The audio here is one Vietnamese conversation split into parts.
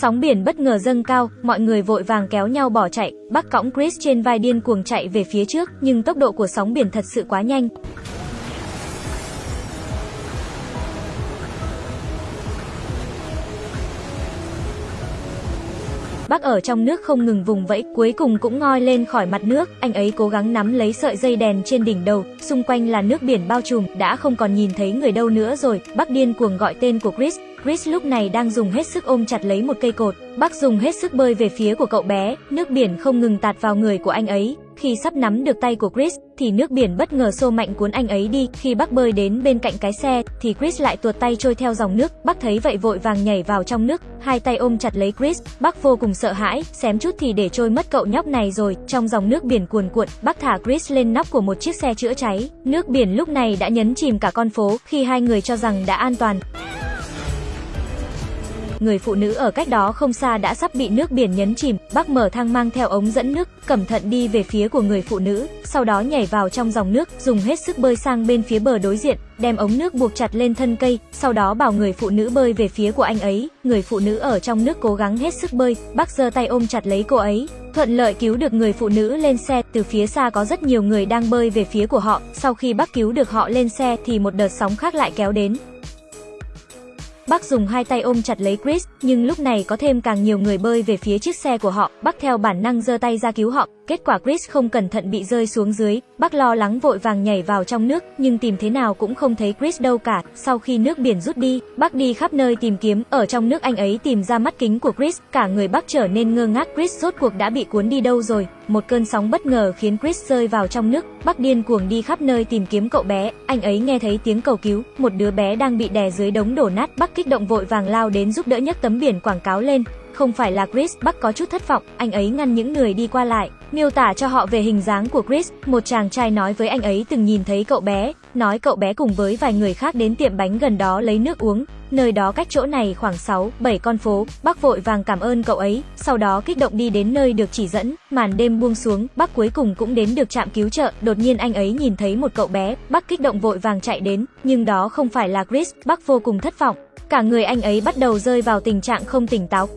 Sóng biển bất ngờ dâng cao, mọi người vội vàng kéo nhau bỏ chạy. Bắc cõng Chris trên vai điên cuồng chạy về phía trước, nhưng tốc độ của sóng biển thật sự quá nhanh. Bác ở trong nước không ngừng vùng vẫy, cuối cùng cũng ngoi lên khỏi mặt nước, anh ấy cố gắng nắm lấy sợi dây đèn trên đỉnh đầu, xung quanh là nước biển bao trùm, đã không còn nhìn thấy người đâu nữa rồi. Bác điên cuồng gọi tên của Chris, Chris lúc này đang dùng hết sức ôm chặt lấy một cây cột. Bác dùng hết sức bơi về phía của cậu bé, nước biển không ngừng tạt vào người của anh ấy. Khi sắp nắm được tay của Chris, thì nước biển bất ngờ xô mạnh cuốn anh ấy đi. Khi bác bơi đến bên cạnh cái xe, thì Chris lại tuột tay trôi theo dòng nước. Bác thấy vậy vội vàng nhảy vào trong nước, hai tay ôm chặt lấy Chris. Bác vô cùng sợ hãi, xém chút thì để trôi mất cậu nhóc này rồi. Trong dòng nước biển cuồn cuộn, bác thả Chris lên nóc của một chiếc xe chữa cháy. Nước biển lúc này đã nhấn chìm cả con phố, khi hai người cho rằng đã an toàn người phụ nữ ở cách đó không xa đã sắp bị nước biển nhấn chìm, bác mở thang mang theo ống dẫn nước, cẩn thận đi về phía của người phụ nữ, sau đó nhảy vào trong dòng nước, dùng hết sức bơi sang bên phía bờ đối diện, đem ống nước buộc chặt lên thân cây, sau đó bảo người phụ nữ bơi về phía của anh ấy, người phụ nữ ở trong nước cố gắng hết sức bơi, bác giơ tay ôm chặt lấy cô ấy, thuận lợi cứu được người phụ nữ lên xe, từ phía xa có rất nhiều người đang bơi về phía của họ, sau khi bác cứu được họ lên xe thì một đợt sóng khác lại kéo đến, Bác dùng hai tay ôm chặt lấy Chris, nhưng lúc này có thêm càng nhiều người bơi về phía chiếc xe của họ. Bác theo bản năng giơ tay ra cứu họ. Kết quả Chris không cẩn thận bị rơi xuống dưới. Bác lo lắng vội vàng nhảy vào trong nước, nhưng tìm thế nào cũng không thấy Chris đâu cả. Sau khi nước biển rút đi, bác đi khắp nơi tìm kiếm. Ở trong nước anh ấy tìm ra mắt kính của Chris. Cả người bác trở nên ngơ ngác. Chris rốt cuộc đã bị cuốn đi đâu rồi? Một cơn sóng bất ngờ khiến Chris rơi vào trong nước. Bắc điên cuồng đi khắp nơi tìm kiếm cậu bé. Anh ấy nghe thấy tiếng cầu cứu. Một đứa bé đang bị đè dưới đống đổ nát. Bắc kích động vội vàng lao đến giúp đỡ nhấc tấm biển quảng cáo lên. Không phải là Chris, Bắc có chút thất vọng, anh ấy ngăn những người đi qua lại, miêu tả cho họ về hình dáng của Chris, một chàng trai nói với anh ấy từng nhìn thấy cậu bé, nói cậu bé cùng với vài người khác đến tiệm bánh gần đó lấy nước uống, nơi đó cách chỗ này khoảng 6, 7 con phố, bác vội vàng cảm ơn cậu ấy, sau đó kích động đi đến nơi được chỉ dẫn, màn đêm buông xuống, bác cuối cùng cũng đến được trạm cứu trợ, đột nhiên anh ấy nhìn thấy một cậu bé, bác kích động vội vàng chạy đến, nhưng đó không phải là Chris, bác vô cùng thất vọng, cả người anh ấy bắt đầu rơi vào tình trạng không tỉnh táo.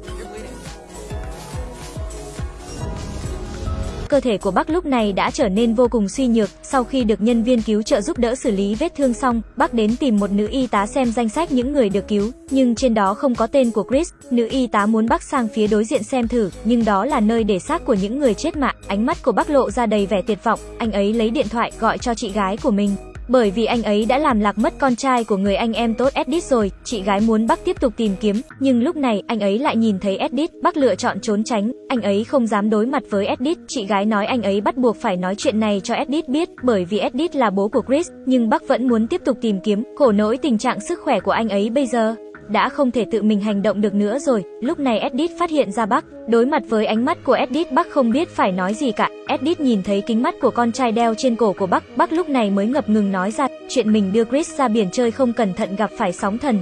Cơ thể của Bắc lúc này đã trở nên vô cùng suy nhược, sau khi được nhân viên cứu trợ giúp đỡ xử lý vết thương xong, Bắc đến tìm một nữ y tá xem danh sách những người được cứu, nhưng trên đó không có tên của Chris, nữ y tá muốn Bắc sang phía đối diện xem thử, nhưng đó là nơi để xác của những người chết mạng, ánh mắt của Bắc lộ ra đầy vẻ tuyệt vọng, anh ấy lấy điện thoại gọi cho chị gái của mình, bởi vì anh ấy đã làm lạc mất con trai của người anh em tốt Edith rồi, chị gái muốn Bắc tiếp tục tìm kiếm, nhưng lúc này anh ấy lại nhìn thấy Edith, Bắc lựa chọn trốn tránh, anh ấy không dám đối mặt với Edith, chị gái nói anh ấy bắt buộc phải nói chuyện này cho Edith biết, bởi vì Edith là bố của Chris, nhưng Bắc vẫn muốn tiếp tục tìm kiếm, khổ nỗi tình trạng sức khỏe của anh ấy bây giờ đã không thể tự mình hành động được nữa rồi. Lúc này Edith phát hiện ra Bắc, đối mặt với ánh mắt của Edith Bắc không biết phải nói gì cả. Edith nhìn thấy kính mắt của con trai đeo trên cổ của Bắc, Bắc lúc này mới ngập ngừng nói ra chuyện mình đưa Chris ra biển chơi không cẩn thận gặp phải sóng thần.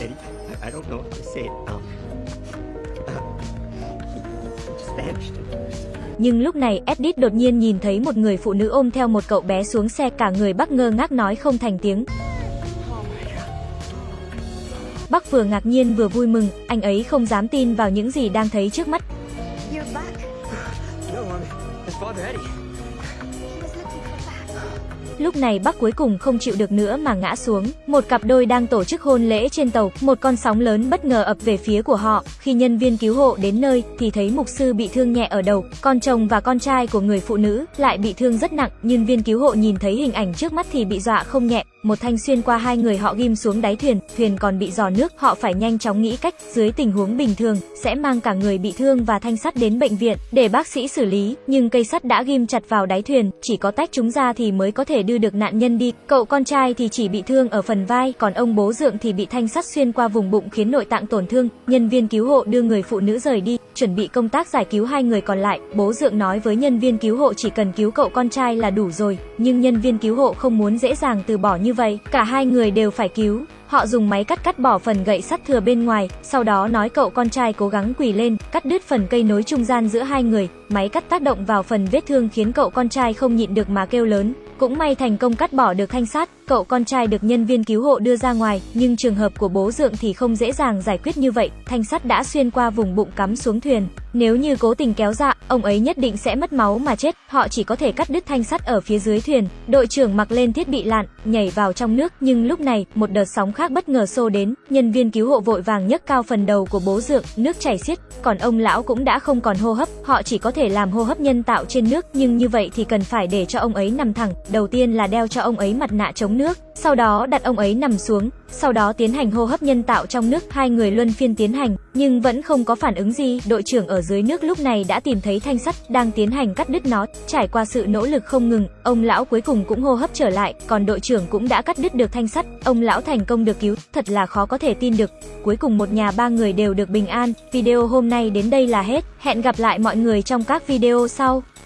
I, I don't know what to say. Um, nhưng lúc này Edith đột nhiên nhìn thấy một người phụ nữ ôm theo một cậu bé xuống xe cả người Bắc ngơ ngác nói không thành tiếng. Bắc vừa ngạc nhiên vừa vui mừng, anh ấy không dám tin vào những gì đang thấy trước mắt. Lúc này Bắc cuối cùng không chịu được nữa mà ngã xuống. Một cặp đôi đang tổ chức hôn lễ trên tàu, một con sóng lớn bất ngờ ập về phía của họ. Khi nhân viên cứu hộ đến nơi thì thấy mục sư bị thương nhẹ ở đầu, con chồng và con trai của người phụ nữ lại bị thương rất nặng. Nhân viên cứu hộ nhìn thấy hình ảnh trước mắt thì bị dọa không nhẹ, một thanh xuyên qua hai người họ ghim xuống đáy thuyền, thuyền còn bị giò nước, họ phải nhanh chóng nghĩ cách, dưới tình huống bình thường, sẽ mang cả người bị thương và thanh sắt đến bệnh viện, để bác sĩ xử lý, nhưng cây sắt đã ghim chặt vào đáy thuyền, chỉ có tách chúng ra thì mới có thể đưa được nạn nhân đi, cậu con trai thì chỉ bị thương ở phần vai, còn ông bố dượng thì bị thanh sắt xuyên qua vùng bụng khiến nội tạng tổn thương, nhân viên cứu hộ đưa người phụ nữ rời đi, chuẩn bị công tác giải cứu hai người còn lại, bố dượng nói với nhân viên cứu hộ chỉ cần cứu cậu con trai là đủ rồi, nhưng nhân viên cứu hộ không muốn dễ dàng từ bỏ như vậy, cả hai người đều phải cứu. Họ dùng máy cắt cắt bỏ phần gậy sắt thừa bên ngoài, sau đó nói cậu con trai cố gắng quỳ lên, cắt đứt phần cây nối trung gian giữa hai người. Máy cắt tác động vào phần vết thương khiến cậu con trai không nhịn được mà kêu lớn. Cũng may thành công cắt bỏ được thanh sắt, cậu con trai được nhân viên cứu hộ đưa ra ngoài, nhưng trường hợp của bố dượng thì không dễ dàng giải quyết như vậy, thanh sắt đã xuyên qua vùng bụng cắm xuống thuyền. Nếu như cố tình kéo dạ, ông ấy nhất định sẽ mất máu mà chết, họ chỉ có thể cắt đứt thanh sắt ở phía dưới thuyền. Đội trưởng mặc lên thiết bị lặn, nhảy vào trong nước, nhưng lúc này, một đợt sóng khác bất ngờ xô đến, nhân viên cứu hộ vội vàng nhấc cao phần đầu của bố dượng, nước chảy xiết, còn ông lão cũng đã không còn hô hấp, họ chỉ có thể làm hô hấp nhân tạo trên nước, nhưng như vậy thì cần phải để cho ông ấy nằm thẳng, đầu tiên là đeo cho ông ấy mặt nạ chống nước, sau đó đặt ông ấy nằm xuống, sau đó tiến hành hô hấp nhân tạo trong nước, hai người luân phiên tiến hành, nhưng vẫn không có phản ứng gì, đội trưởng ở dưới nước lúc này đã tìm thấy thanh sắt, đang tiến hành cắt đứt nó, trải qua sự nỗ lực không ngừng, ông lão cuối cùng cũng hô hấp trở lại, còn đội trưởng cũng đã cắt đứt được thanh sắt, ông lão thành công được cứu, thật là khó có thể tin được. Cuối cùng một nhà ba người đều được bình an, video hôm nay đến đây là hết, hẹn gặp lại mọi người trong các video sau.